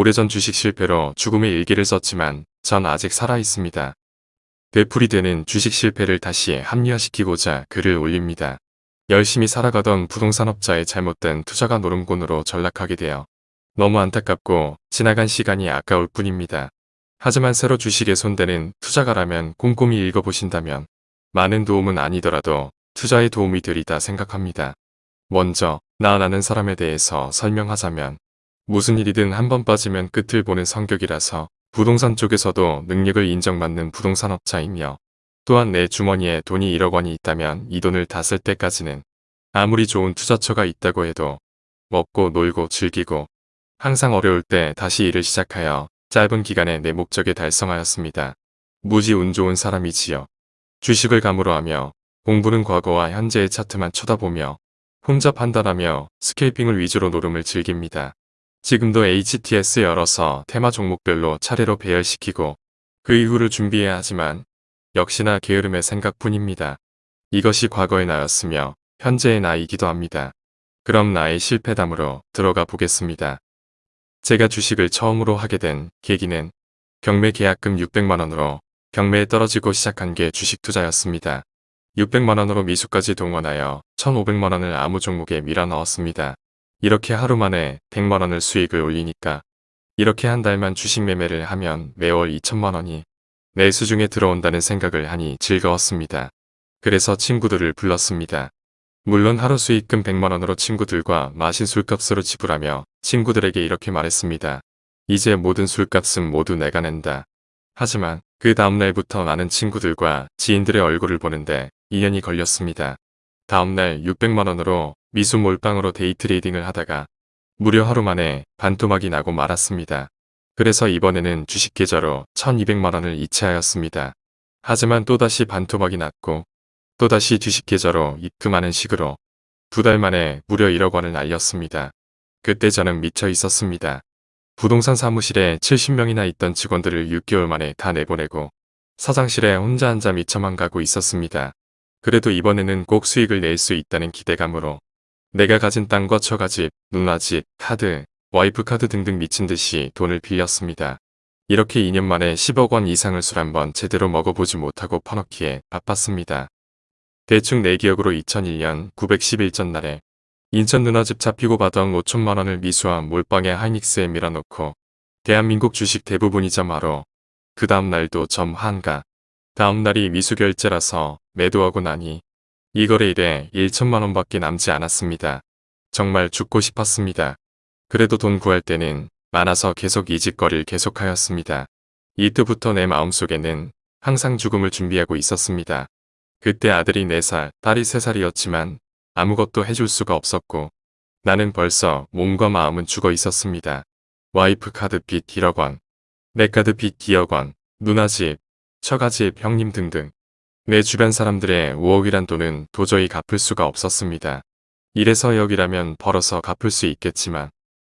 오래전 주식 실패로 죽음의 일기를 썼지만 전 아직 살아있습니다. 되풀이 되는 주식 실패를 다시 합리화시키고자 글을 올립니다. 열심히 살아가던 부동산업자의 잘못된 투자가 노름곤으로 전락하게 되어 너무 안타깝고 지나간 시간이 아까울 뿐입니다. 하지만 새로 주식에 손대는 투자가라면 꼼꼼히 읽어보신다면 많은 도움은 아니더라도 투자에 도움이 되리다 생각합니다. 먼저 나아나는 사람에 대해서 설명하자면 무슨 일이든 한 번 빠지면 끝을 보는 성격이라서 부동산 쪽에서도 능력을 인정받는 부동산 업자이며 또한 내 주머니에 돈이 1억 원이 있다면 이 돈을 다 쓸 때까지는 아무리 좋은 투자처가 있다고 해도 먹고 놀고 즐기고 항상 어려울 때 다시 일을 시작하여 짧은 기간에 내 목적에 달성하였습니다. 무지 운 좋은 사람이지요. 주식을 감으로 하며 공부는 과거와 현재의 차트만 쳐다보며 혼자 판단하며 스케이핑을 위주로 노름을 즐깁니다. 지금도 HTS 열어서 테마 종목별로 차례로 배열시키고 그 이후를 준비해야 하지만 역시나 게으름의 생각뿐입니다. 이것이 과거의 나였으며 현재의 나이기도 합니다. 그럼 나의 실패담으로 들어가 보겠습니다. 제가 주식을 처음으로 하게 된 계기는 경매 계약금 600만원으로 경매에 떨어지고 시작한 게 주식 투자였습니다. 600만원으로 미수까지 동원하여 1500만원을 아무 종목에 밀어 넣었습니다. 이렇게 하루 만에 100만원을 수익을 올리니까 이렇게 한 달만 주식 매매를 하면 매월 2천만원이 내 수중에 들어온다는 생각을 하니 즐거웠습니다. 그래서 친구들을 불렀습니다. 물론 하루 수익금 100만원으로 친구들과 마신 술값으로 지불하며 친구들에게 이렇게 말했습니다. 이제 모든 술값은 모두 내가 낸다. 하지만 그 다음날부터 많은 친구들과 지인들의 얼굴을 보는데 2년이 걸렸습니다. 다음날 600만원으로 미수 몰빵으로 데이트레이딩을 하다가 무려 하루 만에 반토막이 나고 말았습니다. 그래서 이번에는 주식 계좌로 1200만원을 이체하였습니다. 하지만 또다시 반토막이 났고 또다시 주식 계좌로 입금하는 식으로 두 달 만에 무려 1억 원을 날렸습니다. 그때 저는 미쳐 있었습니다. 부동산 사무실에 70명이나 있던 직원들을 6개월 만에 다 내보내고 사장실에 혼자 앉아 미쳐만 가고 있었습니다. 그래도 이번에는 꼭 수익을 낼 수 있다는 기대감으로 내가 가진 땅과 처가집, 누나집, 카드, 와이프 카드 등등 미친 듯이 돈을 빌렸습니다. 이렇게 2년 만에 10억 원 이상을 술 한번 제대로 먹어보지 못하고 퍼넣기에 바빴습니다. 대충 내 기억으로 2001년 911전 날에 인천 누나집 잡히고 받아온 5천만 원을 미수한 몰빵에 하이닉스에 밀어놓고 대한민국 주식 대부분이자 마로 그 다음날도 점 한가 다음날이 미수결제라서 매도하고 나니 이 거래일에 1천만원밖에 남지 않았습니다. 정말 죽고 싶었습니다. 그래도 돈 구할 때는 많아서 계속 이직거리를 계속하였습니다. 이때부터 내 마음속에는 항상 죽음을 준비하고 있었습니다. 그때 아들이 4살, 딸이 3살이었지만 아무것도 해줄 수가 없었고 나는 벌써 몸과 마음은 죽어 있었습니다. 와이프 카드 빚 1억 원, 내 카드 빚 2억 원, 누나 집, 처가집, 형님 등등 내 주변 사람들의 5억이란 돈은 도저히 갚을 수가 없었습니다. 이래서 여기라면 벌어서 갚을 수 있겠지만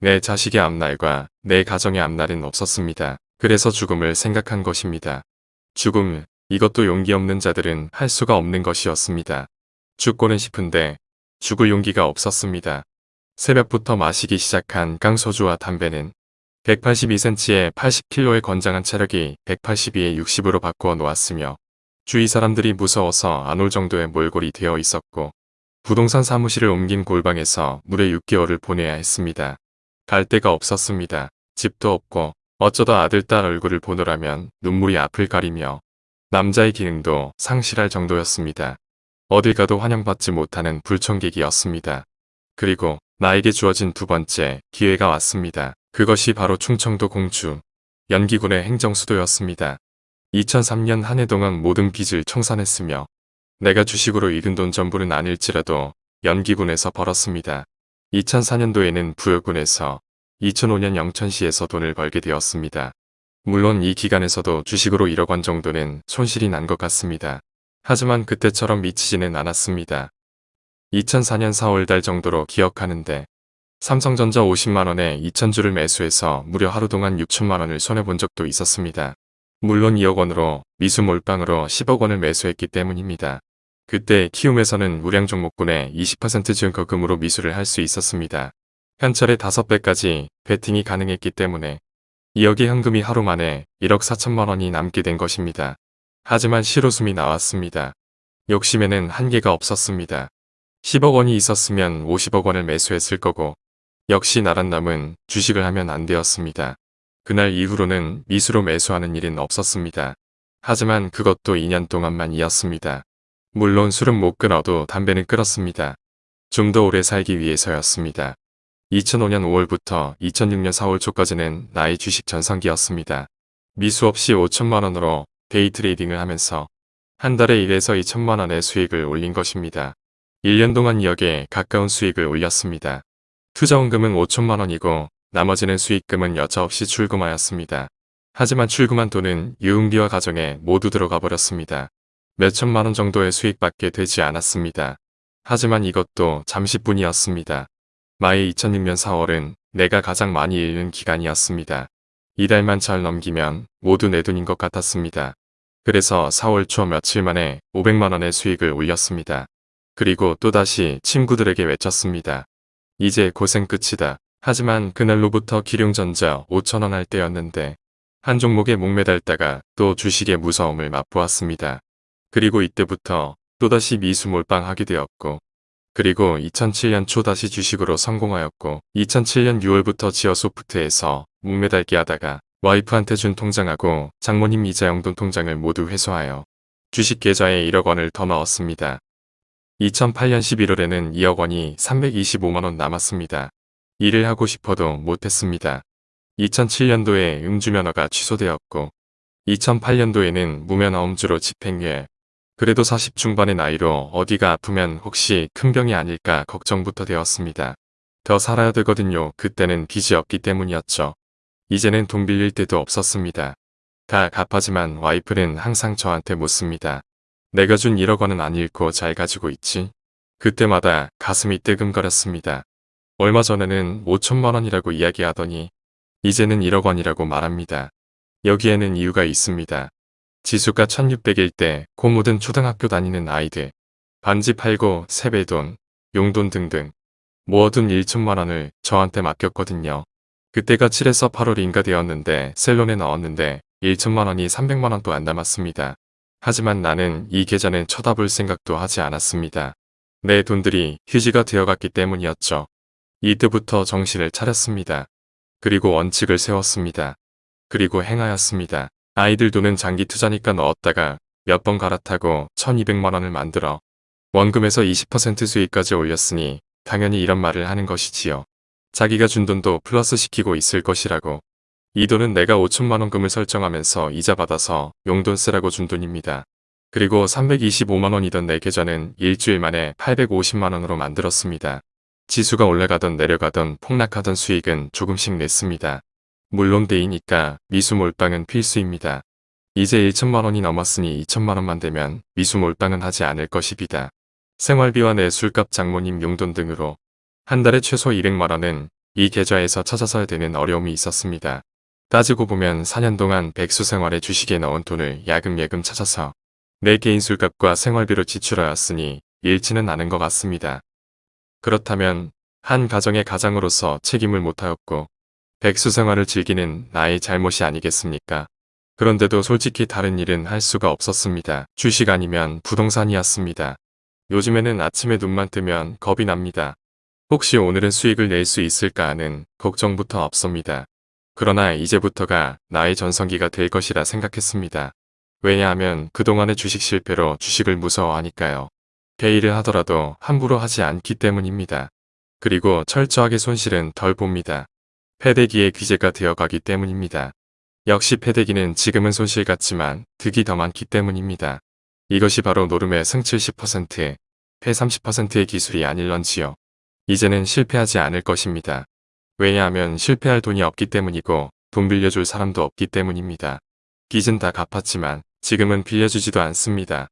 내 자식의 앞날과 내 가정의 앞날은 없었습니다. 그래서 죽음을 생각한 것입니다. 죽음, 이것도 용기 없는 자들은 할 수가 없는 것이었습니다. 죽고는 싶은데 죽을 용기가 없었습니다. 새벽부터 마시기 시작한 깡소주와 담배는 182cm에 80kg의 건장한 체력이 182에 60으로 바꾸어 놓았으며 주위 사람들이 무서워서 안 올 정도의 몰골이 되어 있었고 부동산 사무실을 옮긴 골방에서 무려 6개월을 보내야 했습니다. 갈 데가 없었습니다. 집도 없고 어쩌다 아들 딸 얼굴을 보느라면 눈물이 앞을 가리며 남자의 기능도 상실할 정도였습니다. 어딜 가도 환영받지 못하는 불청객이었습니다. 그리고 나에게 주어진 두 번째 기회가 왔습니다. 그것이 바로 충청도 공주 연기군의 행정수도였습니다. 2003년 한 해 동안 모든 빚을 청산했으며 내가 주식으로 잃은 돈 전부는 아닐지라도 연기군에서 벌었습니다. 2004년도에는 부여군에서 2005년 영천시에서 돈을 벌게 되었습니다. 물론 이 기간에서도 주식으로 1억 원 정도는 손실이 난 것 같습니다. 하지만 그때처럼 미치지는 않았습니다. 2004년 4월달 정도로 기억하는데 삼성전자 50만원에 2천주를 매수해서 무려 하루 동안 6천만원을 손해본 적도 있었습니다. 물론 2억 원으로 미수 몰빵으로 10억 원을 매수했기 때문입니다. 그때 키움에서는 우량 종목군의 20% 증거금으로 미수를 할 수 있었습니다. 현찰의 5배까지 베팅이 가능했기 때문에 2억의 현금이 하루 만에 1억 4천만 원이 남게 된 것입니다. 하지만 실효숨이 나왔습니다. 욕심에는 한계가 없었습니다. 10억 원이 있었으면 50억 원을 매수했을 거고 역시 나란 남은 주식을 하면 안 되었습니다. 그날 이후로는 미수로 매수하는 일은 없었습니다. 하지만 그것도 2년 동안만 이었습니다. 물론 술은 못 끊어도 담배는 끊었습니다. 좀 더 오래 살기 위해서였습니다. 2005년 5월부터 2006년 4월 초까지는 나의 주식 전성기였습니다. 미수 없이 5천만 원으로 데이 트레이딩을 하면서 한 달에 1에서 2천만 원의 수익을 올린 것입니다. 1년 동안 2억에 가까운 수익을 올렸습니다. 투자원금은 5천만 원이고 나머지는 수익금은 여차없이 출금하였습니다. 하지만 출금한 돈은 유흥비와 가정에 모두 들어가 버렸습니다. 몇천만 원 정도의 수익밖에 되지 않았습니다. 하지만 이것도 잠시뿐이었습니다. 마의 2006년 4월은 내가 가장 많이 잃는 기간이었습니다. 이달만 잘 넘기면 모두 내 돈인 것 같았습니다. 그래서 4월 초 며칠 만에 500만원의 수익을 올렸습니다. 그리고 또다시 친구들에게 외쳤습니다. 이제 고생 끝이다. 하지만 그날로부터 기룡전자 5천원 할 때였는데 한 종목에 목매달다가 또 주식의 무서움을 맛보았습니다. 그리고 이때부터 또다시 미수 몰빵하게 되었고 그리고 2007년 초 다시 주식으로 성공하였고 2007년 6월부터 지어소프트에서 목매달기 하다가 와이프한테 준 통장하고 장모님 이자 용돈 통장을 모두 회수하여 주식 계좌에 1억 원을 더 넣었습니다. 2008년 11월에는 2억 원이 325만원 남았습니다. 일을 하고 싶어도 못했습니다. 2007년도에 음주면허가 취소되었고 2008년도에는 무면허 음주로 집행유예 그래도 40 중반의 나이로 어디가 아프면 혹시 큰 병이 아닐까 걱정부터 되었습니다. 더 살아야 되거든요. 그때는 빚이 없기 때문이었죠. 이제는 돈 빌릴 때도 없었습니다. 다 갚아지만 와이프는 항상 저한테 묻습니다. 내가 준 1억 원은 안 잃고 잘 가지고 있지? 그때마다 가슴이 뜨끔거렸습니다. 얼마 전에는 5천만 원이라고 이야기하더니 이제는 1억 원이라고 말합니다. 여기에는 이유가 있습니다. 지수가 1600일 때코 묻은 초등학교 다니는 아이들, 반지 팔고 세배돈, 용돈 등등 모아둔 1천만 원을 저한테 맡겼거든요. 그때가 7에서 8월인가 되었는데 셀론에 넣었는데 1천만 원이 300만 원도 안 남았습니다. 하지만 나는 이 계좌는 쳐다볼 생각도 하지 않았습니다. 내 돈들이 휴지가 되어갔기 때문이었죠. 이때부터 정신을 차렸습니다. 그리고 원칙을 세웠습니다. 그리고 행하였습니다. 아이들 돈은 장기 투자니까 넣었다가 몇 번 갈아타고 1200만원을 만들어 원금에서 20% 수익까지 올렸으니 당연히 이런 말을 하는 것이지요. 자기가 준 돈도 플러스 시키고 있을 것이라고. 이 돈은 내가 5천만원금을 설정하면서 이자 받아서 용돈 쓰라고 준 돈입니다. 그리고 325만원이던 내 계좌는 일주일 만에 850만원으로 만들었습니다. 지수가 올라가던 내려가던 폭락하던 수익은 조금씩 냈습니다. 물론 데이니까 미수 몰빵은 필수입니다. 이제 1천만원이 넘었으니 2천만원만 되면 미수 몰빵은 하지 않을 것입니다. 생활비와 내 술값 장모님 용돈 등으로 한 달에 최소 200만원은 이 계좌에서 찾아서야 되는 어려움이 있었습니다. 따지고 보면 4년 동안 백수 생활에 주식에 넣은 돈을 야금야금 찾아서 내 개인 술값과 생활비로 지출하였으니 잃지는 않은 것 같습니다. 그렇다면 한 가정의 가장으로서 책임을 못하였고 백수 생활을 즐기는 나의 잘못이 아니겠습니까? 그런데도 솔직히 다른 일은 할 수가 없었습니다. 주식 아니면 부동산이었습니다. 요즘에는 아침에 눈만 뜨면 겁이 납니다. 혹시 오늘은 수익을 낼 수 있을까 하는 걱정부터 없습니다. 그러나 이제부터가 나의 전성기가 될 것이라 생각했습니다. 왜냐하면 그동안의 주식 실패로 주식을 무서워하니까요. 개일을 하더라도 함부로 하지 않기 때문입니다. 그리고 철저하게 손실은 덜 봅니다. 패대기의 귀재가 되어가기 때문입니다. 역시 패대기는 지금은 손실 같지만 득이 더 많기 때문입니다. 이것이 바로 노름의 승 70%, 패 30%의 기술이 아닐런지요. 이제는 실패하지 않을 것입니다. 왜냐하면 실패할 돈이 없기 때문이고 돈 빌려줄 사람도 없기 때문입니다. 빚은 다 갚았지만 지금은 빌려주지도 않습니다.